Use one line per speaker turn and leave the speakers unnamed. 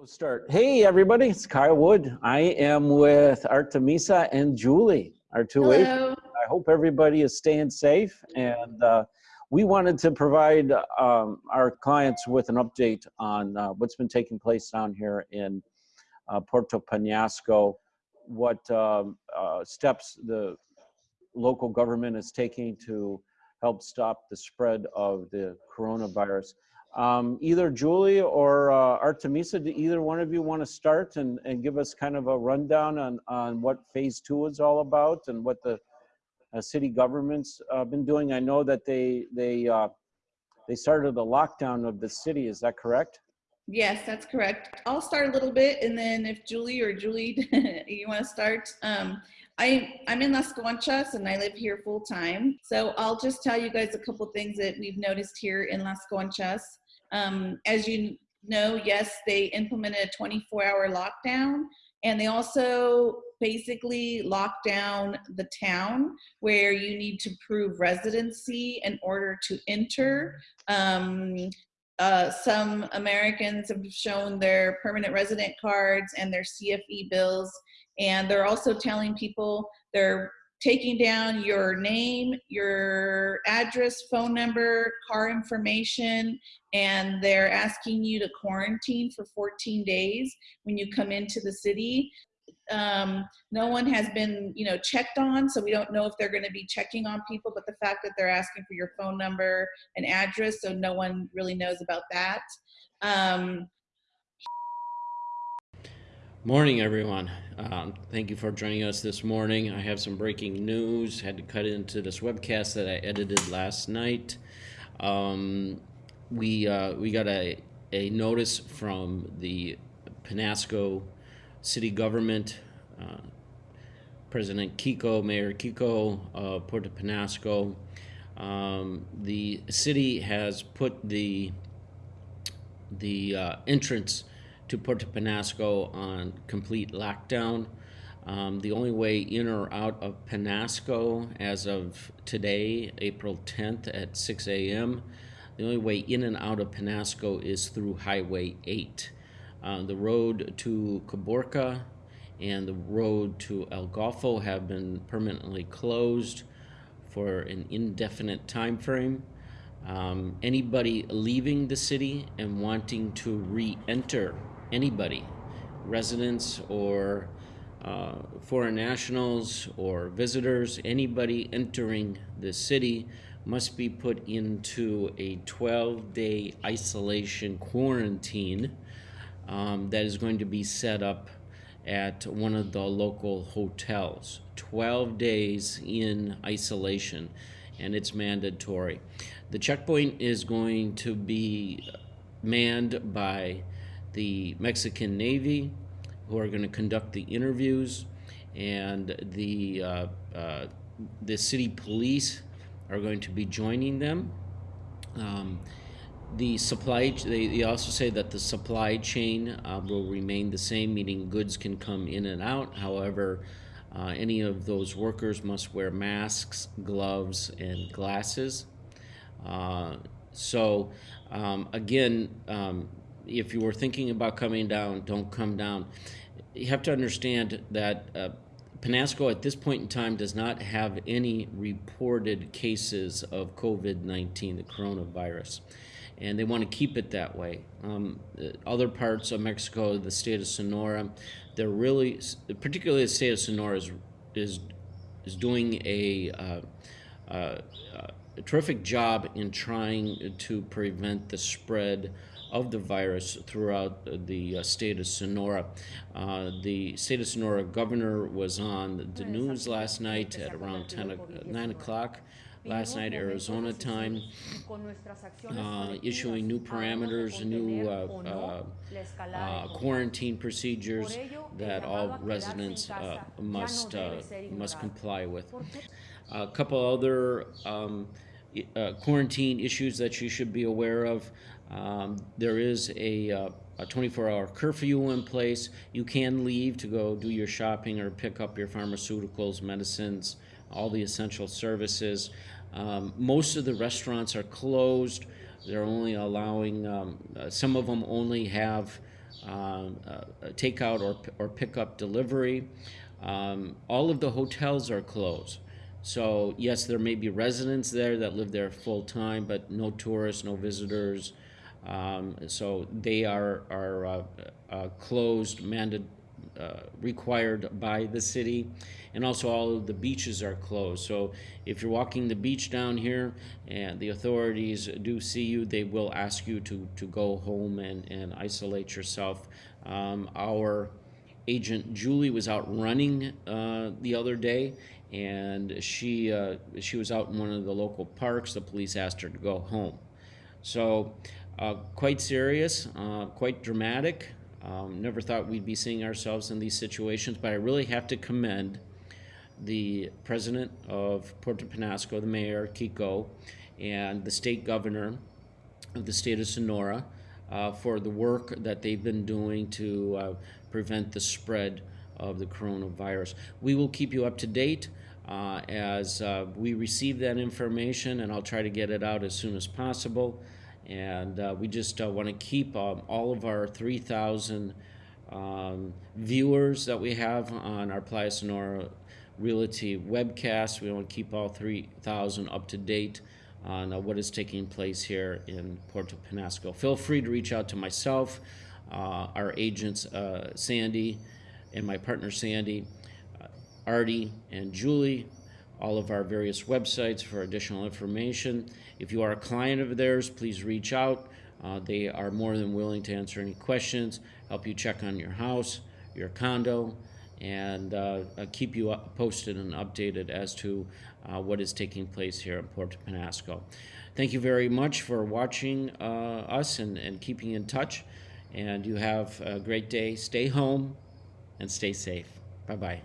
We'll start. Hey, everybody, it's Kyle Wood. I am with Artemisa and Julie, our two
Hello.
agents. I hope everybody is staying safe. And uh, we wanted to provide um, our clients with an update on uh, what's been taking place down here in uh, Puerto Penasco, what um, uh, steps the local government is taking to help stop the spread of the coronavirus. Um, either Julie or uh, Artemisa, do either one of you want to start and, and give us kind of a rundown on, on what phase two is all about and what the uh, city government's uh, been doing? I know that they, they, uh, they started the lockdown of the city, is that correct?
Yes, that's correct. I'll start a little bit, and then if Julie or Julie, you want to start. Um, I, I'm in Las Conchas, and I live here full time. So I'll just tell you guys a couple things that we've noticed here in Las Conchas. Um, as you know, yes, they implemented a 24 hour lockdown and they also basically locked down the town where you need to prove residency in order to enter. Um, uh, some Americans have shown their permanent resident cards and their CFE bills, and they're also telling people they're taking down your name, your address, phone number, car information, and they're asking you to quarantine for 14 days when you come into the city. Um, no one has been, you know, checked on, so we don't know if they're going to be checking on people. But the fact that they're asking for your phone number and address, so no one really knows about that. Um,
Morning, everyone. Um, thank you for joining us this morning. I have some breaking news. Had to cut into this webcast that I edited last night. Um, we uh, we got a a notice from the Penasco city government. Uh, President Kiko, Mayor Kiko, uh, Puerto Penasco. Um, the city has put the the uh, entrance to Puerto Penasco on complete lockdown. Um, the only way in or out of Penasco as of today, April 10th at 6 a.m., the only way in and out of Penasco is through Highway 8. Uh, the road to Caborca and the road to El Golfo have been permanently closed for an indefinite time frame. Um, anybody leaving the city and wanting to re-enter anybody, residents or uh, foreign nationals or visitors, anybody entering the city must be put into a 12 day isolation quarantine um, that is going to be set up at one of the local hotels. 12 days in isolation, and it's mandatory. The checkpoint is going to be manned by the Mexican Navy, who are going to conduct the interviews, and the uh, uh, the city police are going to be joining them. Um, the supply they, they also say that the supply chain uh, will remain the same meaning goods can come in and out however uh, any of those workers must wear masks gloves and glasses uh, so um, again um, if you were thinking about coming down, don't come down. You have to understand that uh, Penasco at this point in time does not have any reported cases of COVID 19, the coronavirus. And they want to keep it that way. Um, other parts of Mexico, the state of Sonora, they're really, particularly the state of Sonora, is, is, is doing a, uh, uh, a terrific job in trying to prevent the spread of the virus throughout the uh, state of Sonora. Uh, the state of Sonora governor was on the news last night at around 10, 9 o'clock last night Arizona time, uh, issuing new parameters, new uh, uh, uh, quarantine procedures that all residents must must comply with. A couple other um, quarantine issues that you should be aware of. Um, there is a, uh, a 24-hour curfew in place. You can leave to go do your shopping or pick up your pharmaceuticals, medicines, all the essential services. Um, most of the restaurants are closed. They're only allowing, um, uh, some of them only have um, uh, takeout or, or pickup delivery. Um, all of the hotels are closed. So yes, there may be residents there that live there full time, but no tourists, no visitors. Um, so they are are uh, uh, closed, mandated, uh, required by the city, and also all of the beaches are closed. So if you're walking the beach down here and the authorities do see you, they will ask you to to go home and and isolate yourself. Um, our agent Julie was out running uh, the other day, and she uh, she was out in one of the local parks. The police asked her to go home. So, uh, quite serious, uh, quite dramatic. Um, never thought we'd be seeing ourselves in these situations, but I really have to commend the president of Puerto Penasco, the mayor Kiko, and the state governor of the state of Sonora uh, for the work that they've been doing to uh, prevent the spread of the coronavirus. We will keep you up to date uh, as uh, we receive that information, and I'll try to get it out as soon as possible. And uh, we just uh, want to keep um, all of our 3,000 um, viewers that we have on our Playa Sonora Realty webcast. We want to keep all 3,000 up to date on uh, what is taking place here in Puerto Penasco. Feel free to reach out to myself, uh, our agents, Sandy, and my partner, Sandy, Artie, and Julie, all of our various websites for additional information. If you are a client of theirs, please reach out. Uh, they are more than willing to answer any questions, help you check on your house, your condo, and uh, keep you posted and updated as to uh, what is taking place here in Puerto Penasco. Thank you very much for watching uh, us and, and keeping in touch. And you have a great day. Stay home and stay safe. Bye bye.